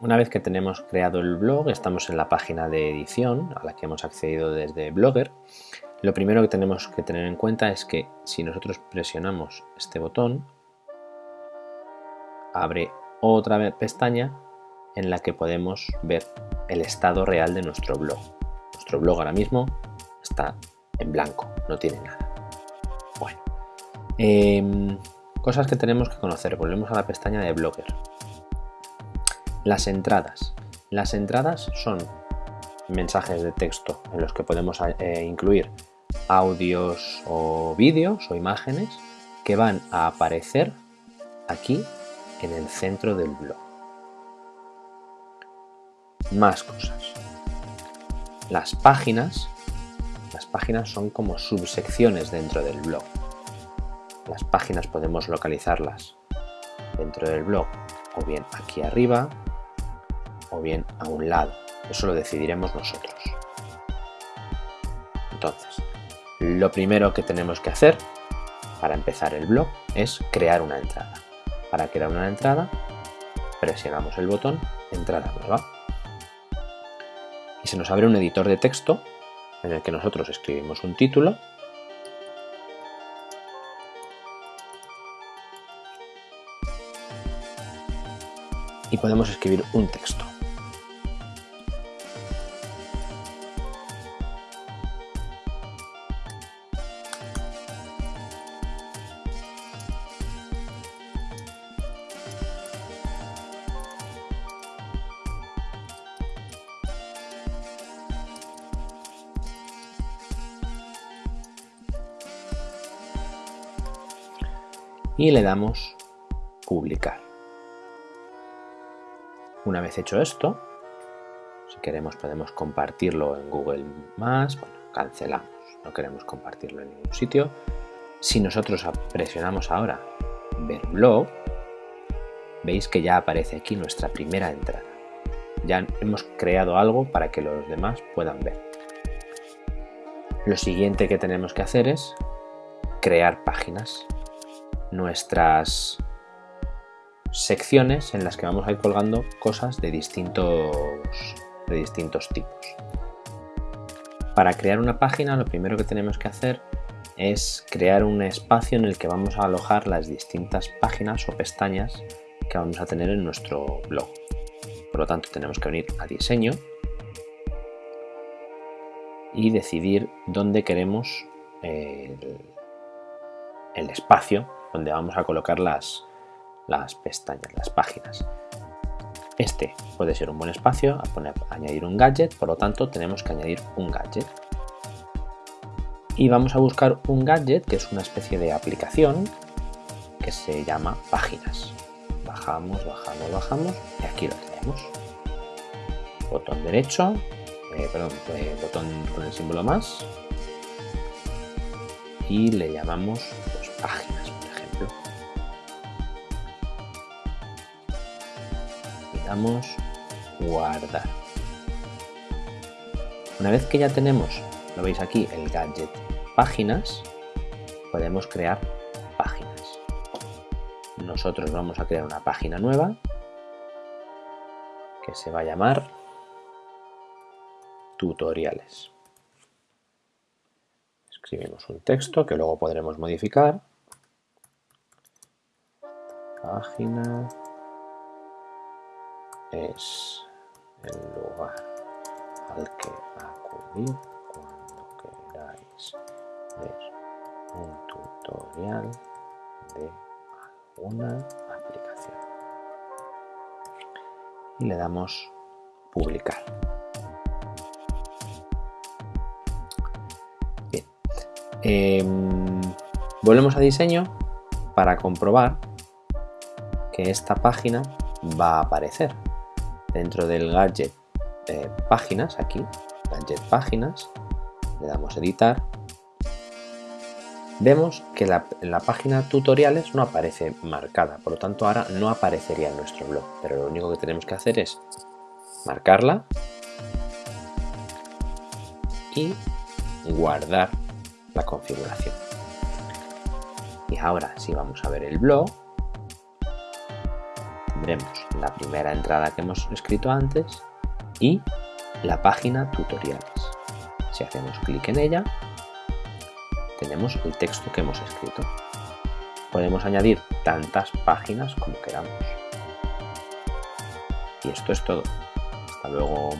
Una vez que tenemos creado el blog, estamos en la página de edición a la que hemos accedido desde Blogger. Lo primero que tenemos que tener en cuenta es que si nosotros presionamos este botón, abre otra pestaña en la que podemos ver el estado real de nuestro blog. Nuestro blog ahora mismo está en blanco, no tiene nada. Bueno, em, cosas que tenemos que conocer. Volvemos a la pestaña de Blogger. Las entradas. Las entradas son mensajes de texto en los que podemos eh, incluir audios o vídeos o imágenes que van a aparecer aquí en el centro del blog. Más cosas. Las páginas, las páginas son como subsecciones dentro del blog. Las páginas podemos localizarlas dentro del blog o bien aquí arriba o bien a un lado. Eso lo decidiremos nosotros. Entonces, lo primero que tenemos que hacer para empezar el blog es crear una entrada. Para crear una entrada, presionamos el botón Entrada nueva. Y se nos abre un editor de texto en el que nosotros escribimos un título y podemos escribir un texto. Y le damos publicar. Una vez hecho esto, si queremos podemos compartirlo en Google+, bueno, cancelamos, no queremos compartirlo en ningún sitio. Si nosotros presionamos ahora ver blog, veis que ya aparece aquí nuestra primera entrada. Ya hemos creado algo para que los demás puedan ver. Lo siguiente que tenemos que hacer es crear páginas nuestras secciones en las que vamos a ir colgando cosas de distintos, de distintos tipos. Para crear una página lo primero que tenemos que hacer es crear un espacio en el que vamos a alojar las distintas páginas o pestañas que vamos a tener en nuestro blog. Por lo tanto tenemos que venir a diseño y decidir dónde queremos el, el espacio donde vamos a colocar las, las pestañas, las páginas. Este puede ser un buen espacio a poner, añadir un gadget, por lo tanto tenemos que añadir un gadget. Y vamos a buscar un gadget que es una especie de aplicación que se llama páginas. Bajamos, bajamos, bajamos y aquí lo tenemos. Botón derecho, eh, perdón, eh, botón con el símbolo más y le llamamos pues, páginas. Damos guardar. Una vez que ya tenemos, lo veis aquí, el gadget páginas, podemos crear páginas. Nosotros vamos a crear una página nueva que se va a llamar tutoriales. Escribimos un texto que luego podremos modificar. Página es el lugar al que acudir cuando queráis ver un tutorial de alguna aplicación. Y le damos publicar. Bien. Em, volvemos a diseño para comprobar que esta página va a aparecer dentro del gadget páginas, aquí, gadget páginas, le damos editar, vemos que la, la página tutoriales no aparece marcada, por lo tanto ahora no aparecería en nuestro blog, pero lo único que tenemos que hacer es marcarla y guardar la configuración. Y ahora si vamos a ver el blog, tendremos la primera entrada que hemos escrito antes y la página tutoriales. Si hacemos clic en ella, tenemos el texto que hemos escrito. Podemos añadir tantas páginas como queramos. Y esto es todo. Hasta luego.